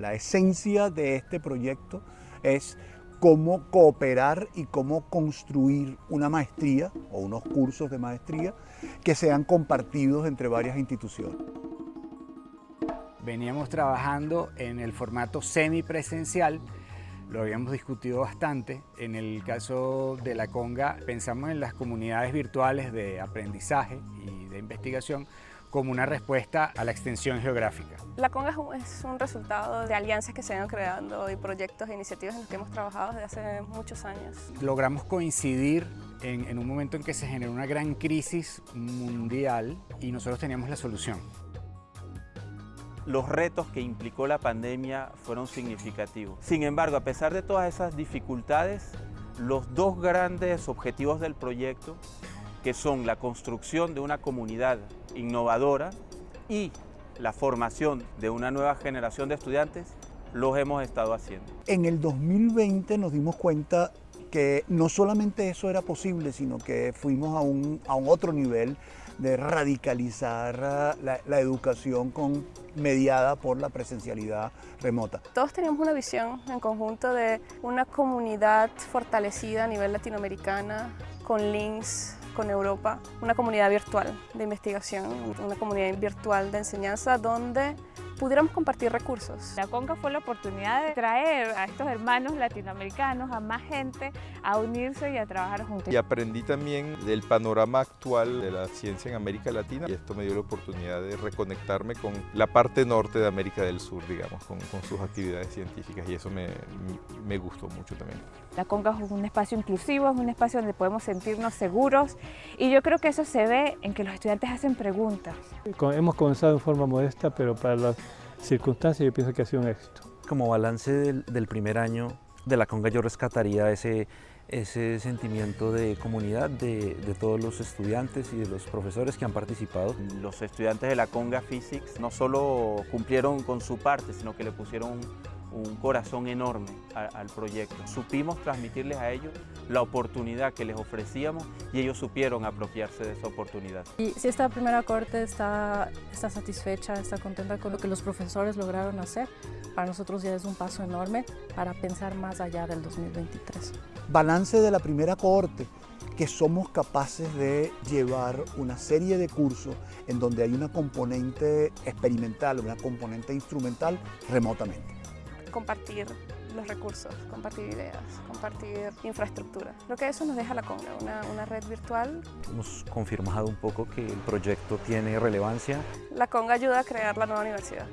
La esencia de este proyecto es cómo cooperar y cómo construir una maestría o unos cursos de maestría que sean compartidos entre varias instituciones. Veníamos trabajando en el formato semipresencial, lo habíamos discutido bastante. En el caso de la Conga pensamos en las comunidades virtuales de aprendizaje y de investigación como una respuesta a la extensión geográfica. La Conga es un resultado de alianzas que se han creando y proyectos e iniciativas en los que hemos trabajado desde hace muchos años. Logramos coincidir en, en un momento en que se generó una gran crisis mundial y nosotros teníamos la solución. Los retos que implicó la pandemia fueron significativos. Sin embargo, a pesar de todas esas dificultades, los dos grandes objetivos del proyecto que son la construcción de una comunidad innovadora y la formación de una nueva generación de estudiantes, los hemos estado haciendo. En el 2020 nos dimos cuenta que no solamente eso era posible, sino que fuimos a un, a un otro nivel de radicalizar la, la, educación con, mediada por la presencialidad remota. Todos teníamos una visión en conjunto de una comunidad fortalecida a nivel latinoamericana, con links con Europa, una comunidad virtual de investigación, una comunidad virtual de enseñanza donde pudiéramos compartir recursos. La CONCA fue la oportunidad de traer a estos hermanos latinoamericanos, a más gente, a unirse y a trabajar juntos. Y aprendí también del panorama actual de la ciencia en América Latina y esto me dio la oportunidad de reconectarme con la parte norte de América del Sur, digamos, con, con sus actividades científicas y eso me, me gustó mucho también. La CONCA es un espacio inclusivo, es un espacio donde podemos sentirnos seguros y yo creo que eso se ve en que los estudiantes hacen preguntas. Hemos comenzado en forma modesta, pero para las circunstancias yo pienso que ha sido un éxito. Como balance del, del primer año de la Conga yo rescataría ese, ese sentimiento de comunidad de, de, todos los estudiantes y de los profesores que han participado. Los estudiantes de la Conga Physics no solo cumplieron con su parte, sino que le pusieron un corazón enorme al proyecto. Supimos transmitirles a ellos la oportunidad que les ofrecíamos y ellos supieron apropiarse de esa oportunidad. Y si esta primera corte está, está satisfecha, está contenta con lo que los profesores lograron hacer, para nosotros ya es un paso enorme para pensar más allá del 2023. Balance de la primera cohorte que somos capaces de llevar una serie de cursos en donde hay una componente experimental, una componente instrumental remotamente compartir los recursos, compartir ideas, compartir infraestructura. Lo que eso nos deja la Conga, una, una, red virtual. Hemos confirmado un poco que el proyecto tiene relevancia. La Conga ayuda a crear la nueva universidad.